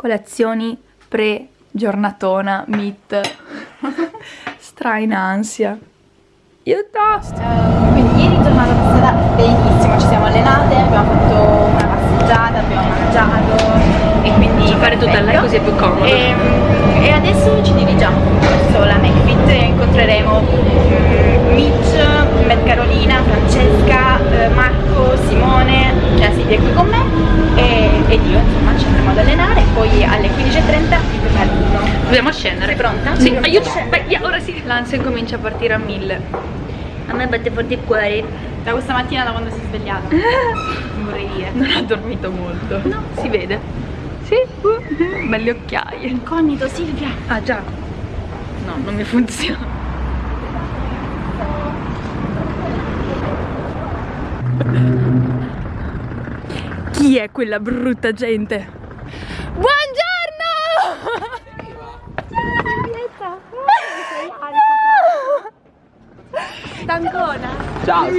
colazioni pre-giornatona, meet, stra in ansia. Io tosto! Quindi ieri giornata passata benissimo, ci siamo allenate, abbiamo fatto una passeggiata, abbiamo mangiato e quindi Ci fare tutta lei così è più comodo. E, e adesso ci dirigiamo verso la McFit e incontreremo mm, Mitch, Matt Carolina, Francesca, Marco, Simone, cioè la Silvia è qui con me e, ed io insomma ci andremo ad allenare e poi alle 15.30 il pennellino. Dobbiamo scendere. Sei pronta? Sì, aiuto! Vai, via, ora sì. L'ansia comincia a partire a mille. A me batte forte il cuore. Da questa mattina da quando si è svegliata. Non vorrei dire. Non ha dormito molto. No. Si vede? Sì? Uh, belle occhiaie. Incognito Silvia. Ah già. No, non mi funziona. Chi è quella brutta gente? Buongiorno! Stancona. Ciao,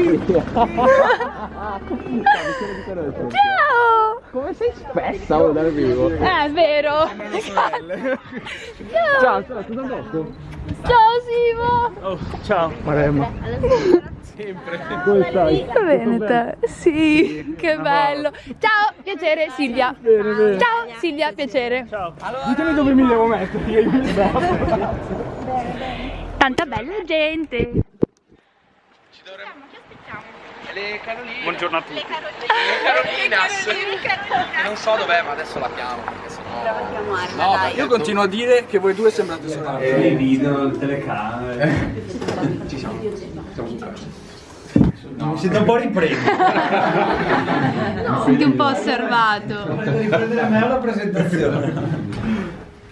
Ciao! Come sei spessa oh, dal vivo? Eh, è vero! Ciao, ciao, cosa detto? Ciao Simo! Oh, ciao, Maremma. Sempre. Come stai? Bene te? Sì, che bello! Ciao, piacere Silvia! Bene, bene. Ciao Silvia, piacere! Ciao. Ditemi dove mi devo mettere, io mi. Tanta bella gente! Le Caroline. Buongiorno a tutti. Le Carolinas. Che non so dov'è, ma adesso la chiamo sennò. No, perché Io continuo a dire che voi due sembrate sorelle. E i video, le telecamere. ci siamo. Siamo tre. Mi siete un po' ripresi. Senti un po' osservato. Riprendere a me la presentazione.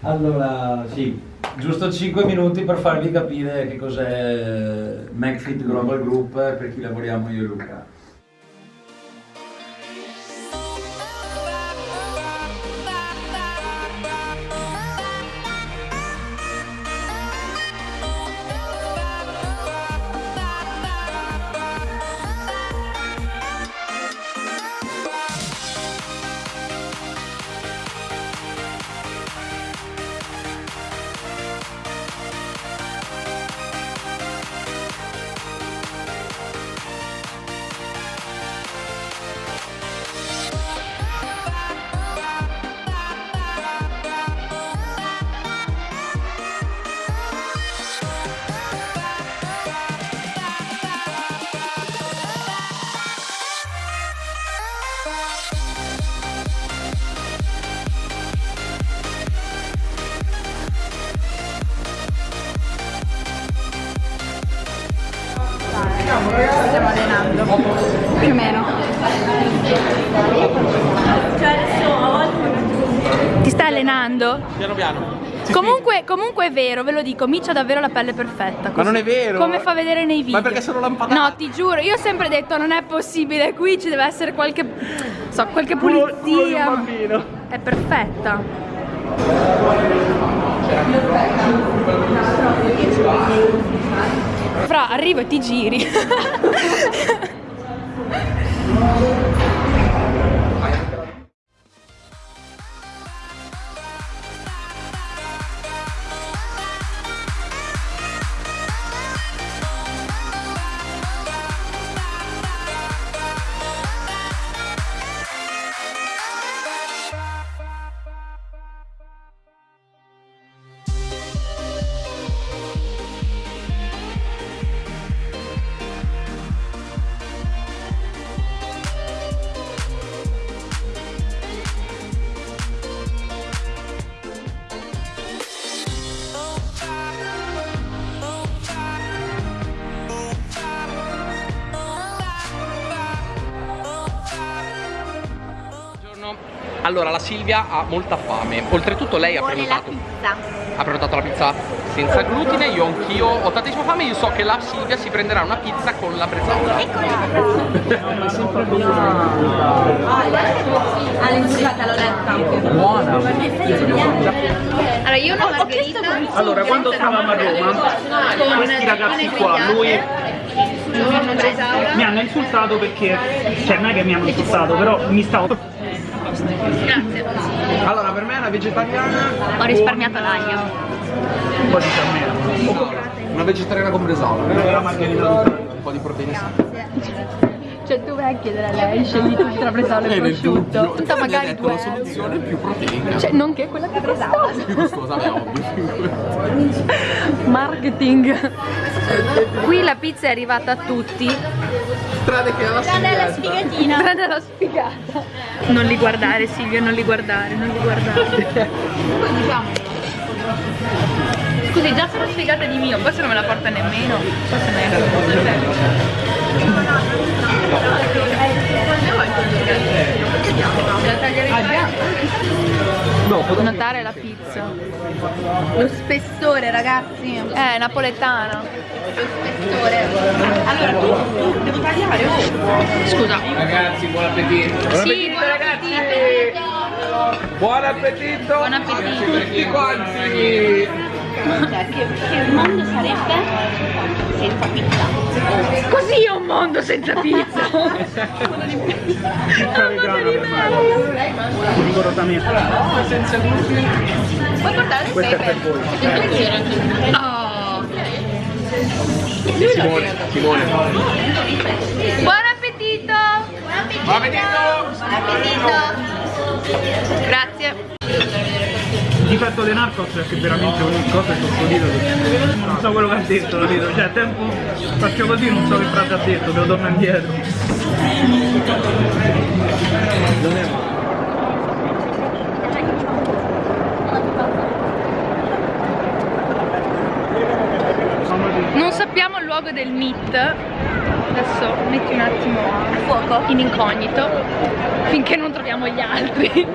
Allora, sì, giusto 5 minuti per farvi capire che cos'è MacFit Global Group per chi lavoriamo io e Luca. Stiamo allenando. Più o meno. Ti stai allenando? Piano piano. Comunque, comunque è vero, ve lo dico, Micio ha davvero la pelle perfetta. così. non è vero. Come fa vedere nei video. Ma perché sono lampadata? No, ti giuro, io ho sempre detto non è possibile, qui ci deve essere qualche. so, qualche pulizia. bambino. È perfetta. Fra, arrivo e ti giri. Allora, la Silvia ha molta fame. Oltretutto lei ha Vuole la prenotato. pizza. Ha prenotato la pizza senza glutine, io anch'io ho tantissima fame, io so che la Silvia si prenderà una pizza con la bresaola. All'incirca l'ho letta. Buona! Allora io una margherita. Allora, quando stavamo a Roma, questi ragazzi qua, lui mi hanno insultato perché, cioè non è che mi hanno insultato, però mi stavo... Grazie. Allora, per me è una vegetariana. Ho risparmiato l'aglio. Un po' di fiammella. Una vegetariana con bresaola. Una margherita. Un po' di proteine sane. Cioè tu vai a chiedere a lei, scegli tu tra bresaola e prosciutto. Tutta Tu hai magari due la soluzione più proteica. Cioè, nonché quella più costosa. più costosa, beh, ovvio. Marketing. Qui la pizza è arrivata a tutti. Strade che alla Della sfigatina. Prende la spiegata. Non li guardare Silvia, non li guardare, non li guardare. Scusi, già sono sfigata di mio, forse non me la porta nemmeno. Forse neanche. La No, Notare la pizza. Lo spessore, ragazzi. Lo Eh, napoletana. spessore. Allora, tu devo tagliare. Scusa. Ragazzi, buon appetito. Sì, buon appetito. Buon appetito. Buon appetito. Tutti quanti. Cioè, che, che mondo sarebbe senza pizza? Così è un mondo senza pizza. Rigorosamente. Puoi portare il Questo è pepe? per voi. Oh. Simone, Simone. Buon appetito. Buon appetito. Buon appetito! Grazie. Il difetto dei Narcos è che veramente ogni cosa è sottolineato. Non so quello che ha detto, capito? Cioè, a tempo faccio così, non so che frase ha detto, devo tornare indietro. Non sappiamo il luogo del meet. Adesso metti un attimo a fuoco in incognito finché non troviamo gli altri.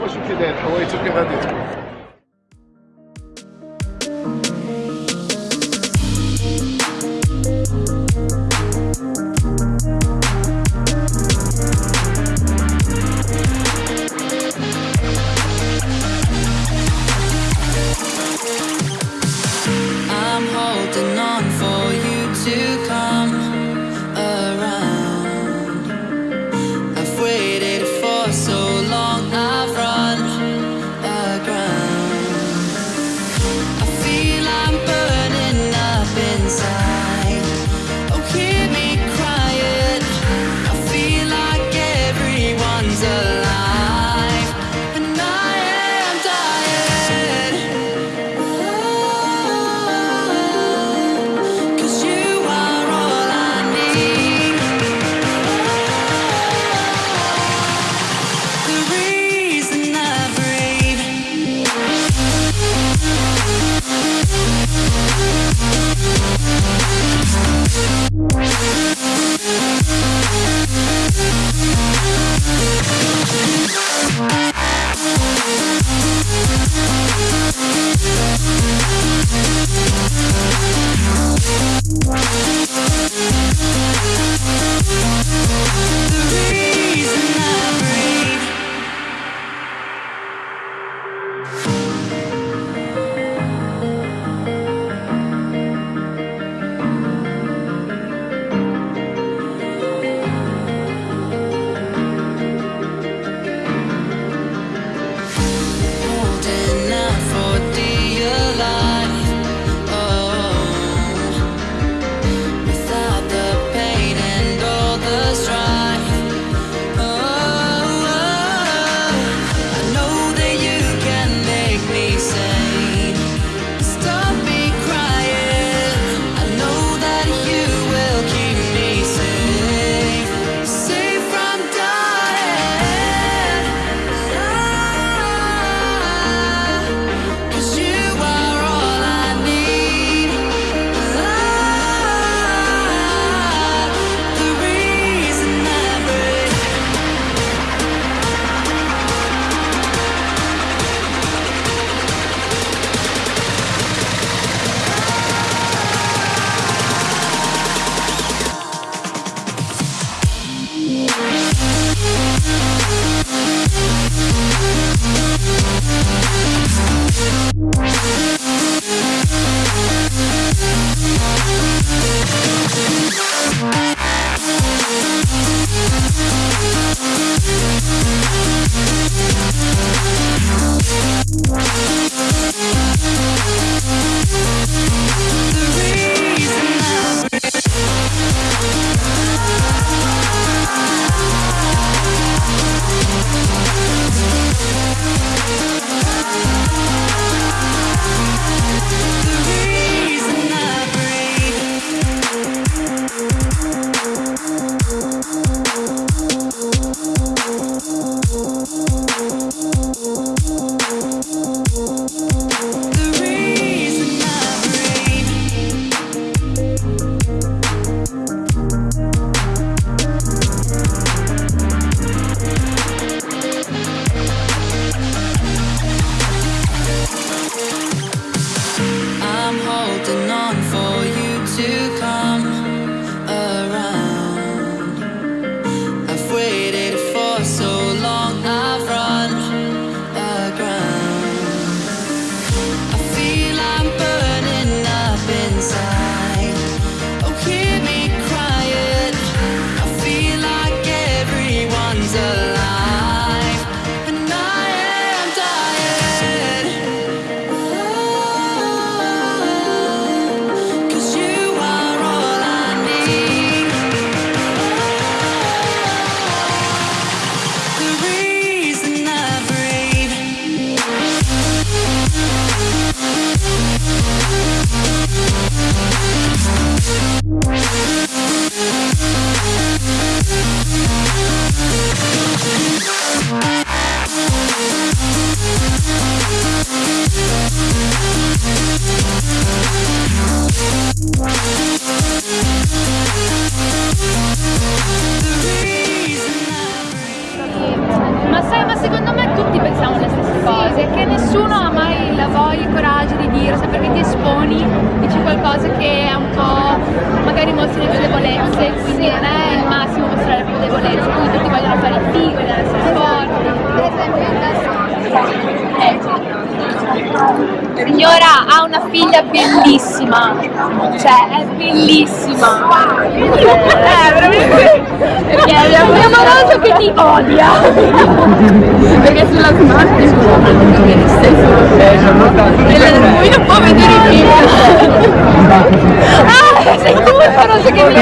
L'amoroso che mi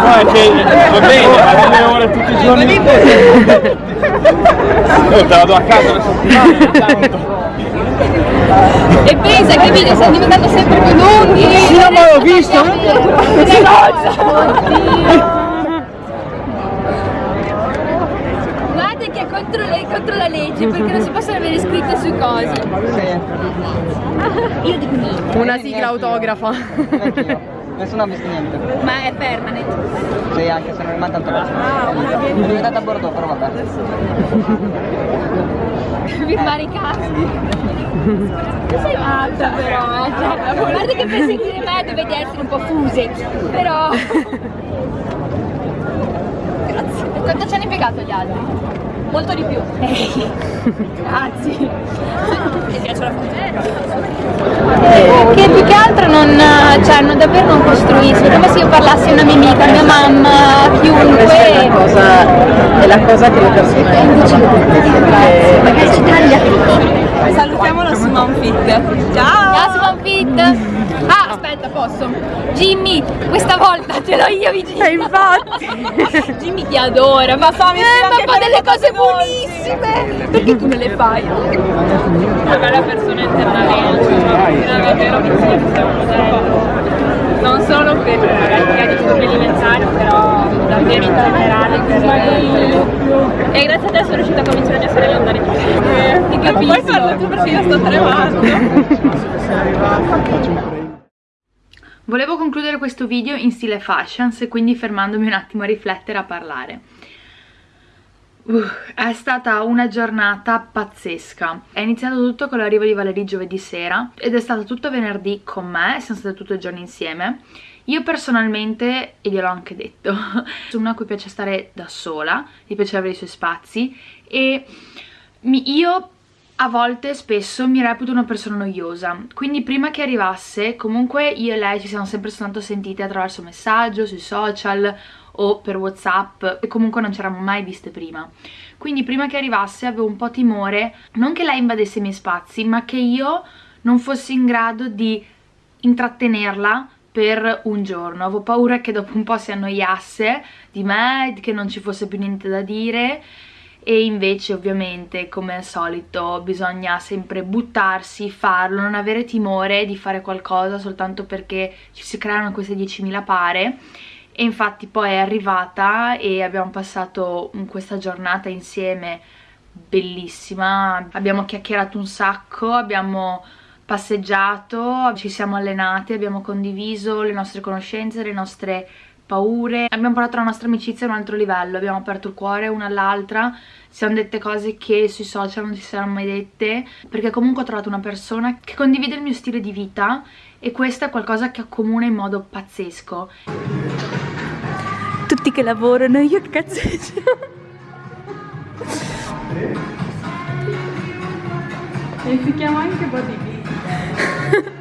No, è che va bene, ma delle ore tutti i giorni. Io te la do a casa una settimana tanto. E pensa che i video stanno diventando sempre più lunghi. Io ma l'ho visto. Guarda che è contro, le- contro la legge perché non si possono avere scritte sui cosi. Io dico niente. Una sigla autografa. Nessuno ha visto niente. Ma è permanent. Sì, anche se non rimane tanto veloce. Mi è a Bordeaux, però vabbè. Firmare i cazzi. Sei matta però, eh. Cioè, guarda che per sentire me dovete essere un po' fuse. Però. Grazie. Quanto ci hanno impiegato gli altri? Molto di più. Grazie. Mi piace la Che più che altro non, cioè, non- davvero non costruisco, come se io parlassi a una mia amica, mia mamma, chiunque. è la cosa che le persone Perché ci taglia Salutiamo la Simon Fit. Ciao! Ciao Simon Fit! Posso? Jimmy, questa volta ce l'ho io vicino! E infatti! Jimmy ti adora, ma fa, mi eh, ma fa delle le cose buonissime! Perché tu non le fai? Una bella persona internamente, una ci non solo per magari di alimentari, però davvero in generale per E grazie a te sono riuscita a convincere mia sorella ad andare in giro. Ti capisco. Poi parla tu perché io sto tremando. Volevo concludere questo video in stile fashions e quindi fermandomi un attimo a riflettere a parlare. Uh, è stata una giornata pazzesca. È iniziato tutto con l'arrivo di Valerie giovedì sera ed è stato tutto venerdì con me, siamo state tutto il giorno insieme. Io personalmente, e gliel'ho anche detto, sono una a cui piace stare da sola, gli piace avere i suoi spazi e mi- io a volte, spesso, mi reputo una persona noiosa, quindi prima che arrivasse, comunque io e lei ci siamo sempre soltanto sentite attraverso messaggio, sui social o per whatsapp e comunque non ci eravamo mai viste prima. Quindi prima che arrivasse avevo un po' timore, non che lei invadesse i miei spazi, ma che io non fossi in grado di intrattenerla per un giorno. Avevo paura che dopo un po' si annoiasse di me, che non ci fosse più niente da dire e invece ovviamente come al solito bisogna sempre buttarsi, farlo, non avere timore di fare qualcosa soltanto perché ci si creano queste 10.000 pare. E infatti poi è arrivata e abbiamo passato mm, questa giornata insieme bellissima, abbiamo chiacchierato un sacco, abbiamo passeggiato, ci siamo allenati, abbiamo condiviso le nostre conoscenze, le nostre paure, abbiamo portato la nostra amicizia a un altro livello, abbiamo aperto il cuore una all'altra, ci siamo dette cose che sui social non ci saranno mai dette, perché comunque ho trovato una persona che condivide il mio stile di vita e questo è qualcosa che accomuna in modo pazzesco. Tutti che lavorano, io che cazzeggio. E si chiama anche bodybuilding.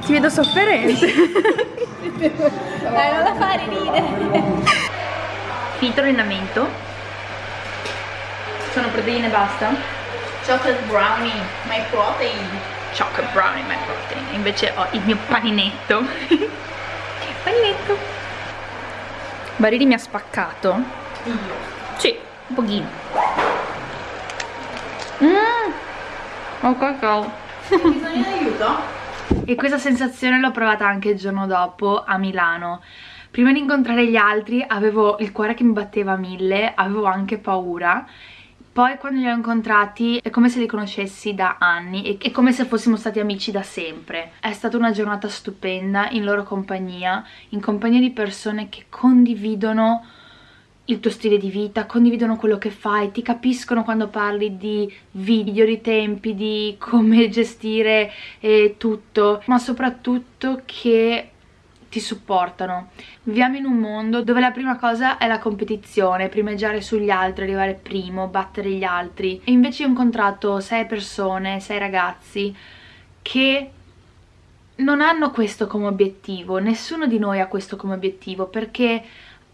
Ti vedo sofferente. Dai, non la fare ridere. Filtro allenamento. Sono proteine e basta. Chocolate brownie, my protein. Chocolate brownie, my protein. Invece ho il mio paninetto. paninetto. Barili mi ha spaccato. Sì, un pochino. Mmm. Oh cacao. E questa sensazione l'ho provata anche il giorno dopo a Milano. Prima di incontrare gli altri avevo il cuore che mi batteva a mille, avevo anche paura. Poi quando li ho incontrati è come se li conoscessi da anni e come se fossimo stati amici da sempre. È stata una giornata stupenda in loro compagnia, in compagnia di persone che condividono il tuo stile di vita, condividono quello che fai, ti capiscono quando parli di video, di tempi, di come gestire eh, tutto, ma soprattutto che ti supportano. Viviamo in un mondo dove la prima cosa è la competizione, primeggiare sugli altri, arrivare primo, battere gli altri. E invece ho incontrato sei persone, sei ragazzi che non hanno questo come obiettivo, nessuno di noi ha questo come obiettivo perché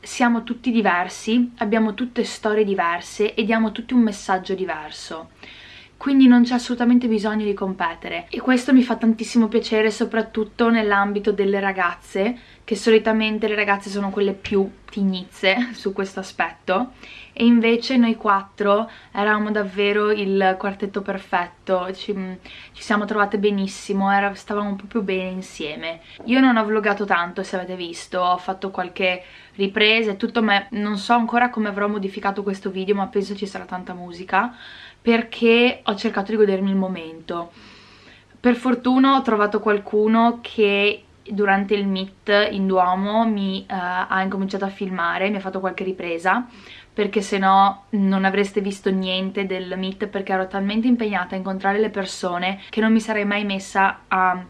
siamo tutti diversi, abbiamo tutte storie diverse e diamo tutti un messaggio diverso quindi non c'è assolutamente bisogno di competere. E questo mi fa tantissimo piacere soprattutto nell'ambito delle ragazze che solitamente le ragazze sono quelle più tignizze su questo aspetto. E invece noi quattro eravamo davvero il quartetto perfetto, ci, ci siamo trovate benissimo, era, stavamo proprio bene insieme. Io non ho vlogato tanto se avete visto, ho fatto qualche ripresa e tutto, ma non so ancora come avrò modificato questo video ma penso ci sarà tanta musica perché ho cercato di godermi il momento. Per fortuna ho trovato qualcuno che durante il meet in Duomo mi uh, ha incominciato a filmare, mi ha fatto qualche ripresa perché se no non avreste visto niente del meet perché ero talmente impegnata a incontrare le persone che non mi sarei mai messa a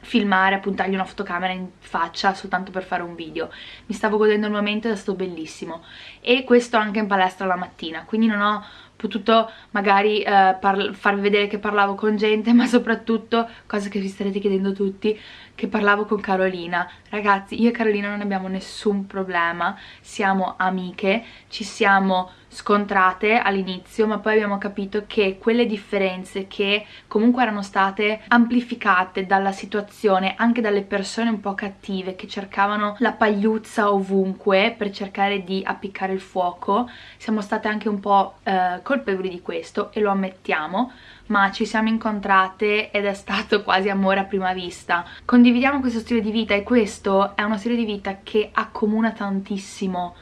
filmare, a puntargli una fotocamera in faccia soltanto per fare un video. Mi stavo godendo il momento ed è stato bellissimo. E questo anche in palestra la mattina, quindi non ho potuto magari eh, farvi vedere che parlavo con gente ma soprattutto, cosa che vi starete chiedendo tutti, che parlavo con Carolina. Ragazzi io e Carolina non abbiamo nessun problema siamo amiche ci siamo scontrate all'inizio ma poi abbiamo capito che quelle differenze che comunque erano state amplificate dalla situazione anche dalle persone un po' cattive che cercavano la pagliuzza ovunque per cercare di appiccare il fuoco siamo state anche un po' eh, colpevoli di questo e lo ammettiamo ma ci siamo incontrate ed è stato quasi amore a prima vista. Condividiamo questo stile di vita e questo è uno stile di vita che accomuna tantissimo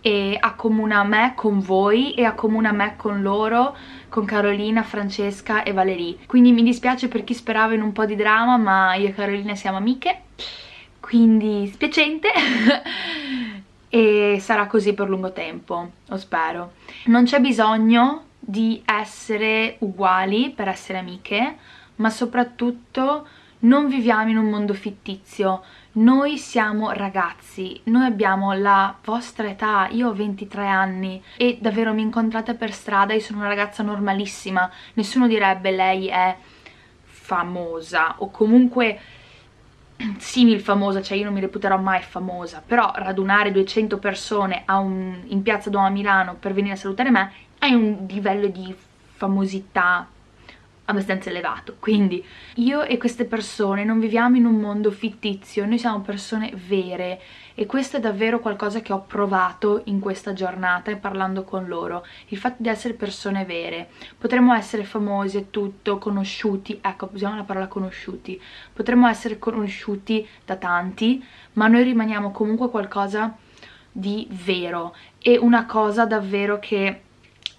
e accomuna me con voi e accomuna me con loro con Carolina, Francesca e Valerie. Quindi mi dispiace per chi sperava in un po' di drama ma io e Carolina siamo amiche. Quindi spiacente. E sarà così per lungo tempo, lo spero. Non c'è bisogno di essere uguali per essere amiche, ma soprattutto non viviamo in un mondo fittizio, noi siamo ragazzi, noi abbiamo la vostra età, io ho 23 anni e davvero mi incontrate per strada, io sono una ragazza normalissima, nessuno direbbe lei è famosa o comunque simil famosa, cioè io non mi reputerò mai famosa, però radunare 200 persone un, in piazza Duomo a Milano per venire a salutare me hai un livello di famosità abbastanza elevato. Quindi io e queste persone non viviamo in un mondo fittizio noi siamo persone vere e questo è davvero qualcosa che ho provato in questa giornata e parlando con loro il fatto di essere persone vere. Potremmo essere famosi e tutto, conosciuti ecco usiamo la parola conosciuti potremmo essere conosciuti da tanti ma noi rimaniamo comunque qualcosa di vero. E una cosa davvero che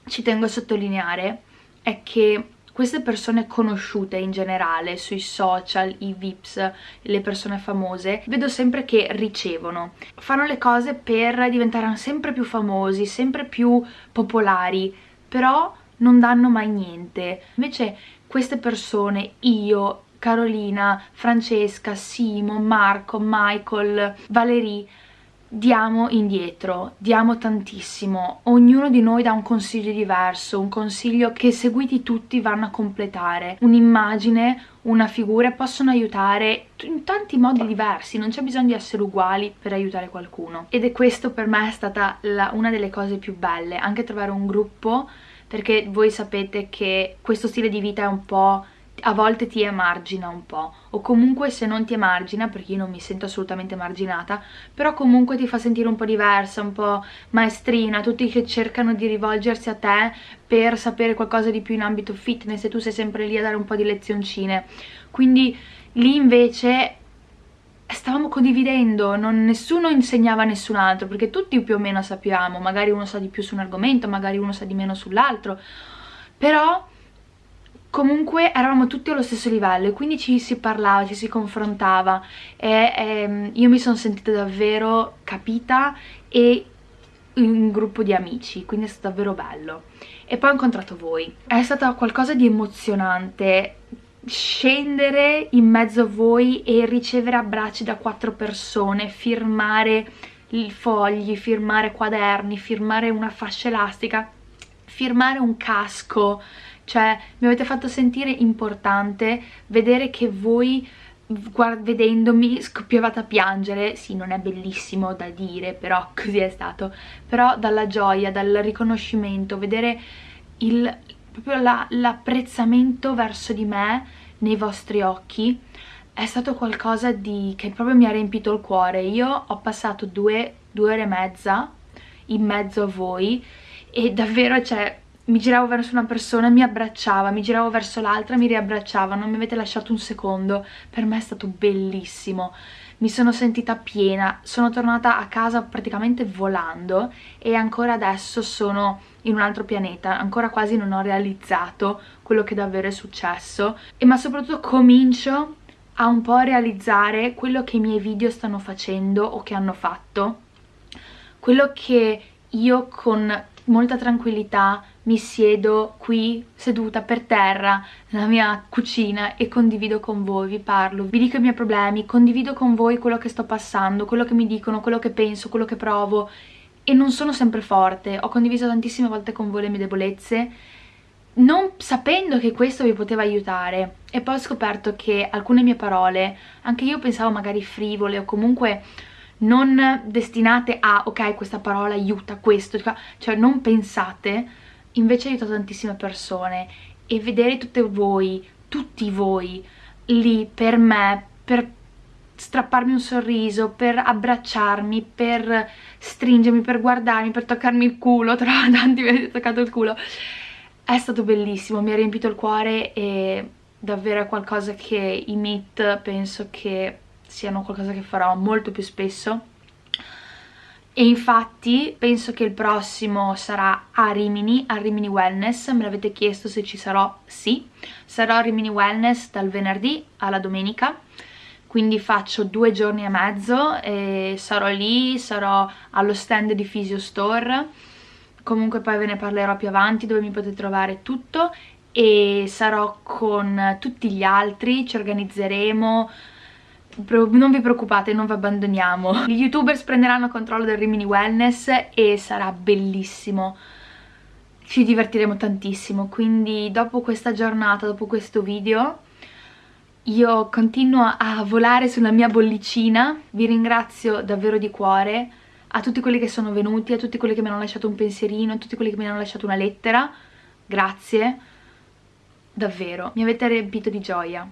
ci tengo a sottolineare è che queste persone conosciute in generale sui social, i vips, le persone famose, vedo sempre che ricevono. Fanno le cose per diventare sempre più famosi, sempre più popolari, però non danno mai niente. Invece queste persone, io, Carolina, Francesca, Simo, Marco, Michael, Valerie, diamo indietro, diamo tantissimo, ognuno di noi dà un consiglio diverso, un consiglio che seguiti tutti vanno a completare, un'immagine, una figura possono aiutare in tanti modi diversi, non c'è bisogno di essere uguali per aiutare qualcuno. Ed è questo per me è stata la, una delle cose più belle, anche trovare un gruppo perché voi sapete che questo stile di vita è un po' a volte ti emargina un po' o comunque se non ti emargina perché io non mi sento assolutamente emarginata però comunque ti fa sentire un po' diversa, un po' maestrina tutti che cercano di rivolgersi a te per sapere qualcosa di più in ambito fitness e tu sei sempre lì a dare un po' di lezioncine. Quindi lì invece stavamo condividendo, non, nessuno insegnava a nessun altro perché tutti più o meno sappiamo, magari uno sa di più su un argomento, magari uno sa di meno sull'altro però comunque eravamo tutti allo stesso livello e quindi ci si parlava, ci si confrontava e, e ehm, io mi sono sentita davvero capita e un gruppo di amici, quindi è stato davvero bello. E poi ho incontrato voi. È stato qualcosa di emozionante scendere in mezzo a voi e ricevere abbracci da quattro persone, firmare fogli, firmare quaderni, firmare una fascia elastica, firmare un casco, cioè mi avete fatto sentire importante vedere che voi vedendomi scoppiavate a piangere, sì non è bellissimo da dire però così è stato, però dalla gioia, dal riconoscimento, vedere il, proprio l'apprezzamento la, verso di me nei vostri occhi è stato qualcosa di, che proprio mi ha riempito il cuore, io ho passato due, due ore e mezza in mezzo a voi e davvero cioè mi giravo verso una persona e mi abbracciava, mi giravo verso l'altra e mi riabbracciava, non mi avete lasciato un secondo, per me è stato bellissimo, mi sono sentita piena, sono tornata a casa praticamente volando e ancora adesso sono in un altro pianeta, ancora quasi non ho realizzato quello che davvero è successo, e ma soprattutto comincio a un po' realizzare quello che i miei video stanno facendo o che hanno fatto, quello che io con molta tranquillità mi siedo qui seduta per terra nella mia cucina e condivido con voi, vi parlo, vi dico i miei problemi, condivido con voi quello che sto passando, quello che mi dicono, quello che penso, quello che provo. E non sono sempre forte, ho condiviso tantissime volte con voi le mie debolezze non sapendo che questo vi poteva aiutare. E poi ho scoperto che alcune mie parole, anche io pensavo magari frivole o comunque non destinate a ok questa parola aiuta questo, cioè non pensate, invece aiuta tantissime persone. E vedere tutte voi, tutti voi lì per me, per strapparmi un sorriso, per abbracciarmi, per stringermi, per guardarmi, per toccarmi il culo, tra tanti mi avete toccato il culo, è stato bellissimo, mi ha riempito il cuore e davvero è qualcosa che i meet penso che siano qualcosa che farò molto più spesso e infatti penso che il prossimo sarà a Rimini, a Rimini Wellness, me l'avete chiesto se ci sarò, sì, sarò a Rimini Wellness dal venerdì alla domenica, quindi faccio due giorni e mezzo e sarò lì, sarò allo stand di Physio Store, comunque poi ve ne parlerò più avanti dove mi potete trovare tutto. E sarò con tutti gli altri, ci organizzeremo, non vi preoccupate, non vi abbandoniamo. Gli youtubers prenderanno controllo del Rimini Wellness e sarà bellissimo. Ci divertiremo tantissimo, quindi dopo questa giornata, dopo questo video, io continuo a volare sulla mia bollicina. Vi ringrazio davvero di cuore a tutti quelli che sono venuti, a tutti quelli che mi hanno lasciato un pensierino, a tutti quelli che mi hanno lasciato una lettera. Grazie, davvero, mi avete riempito di gioia.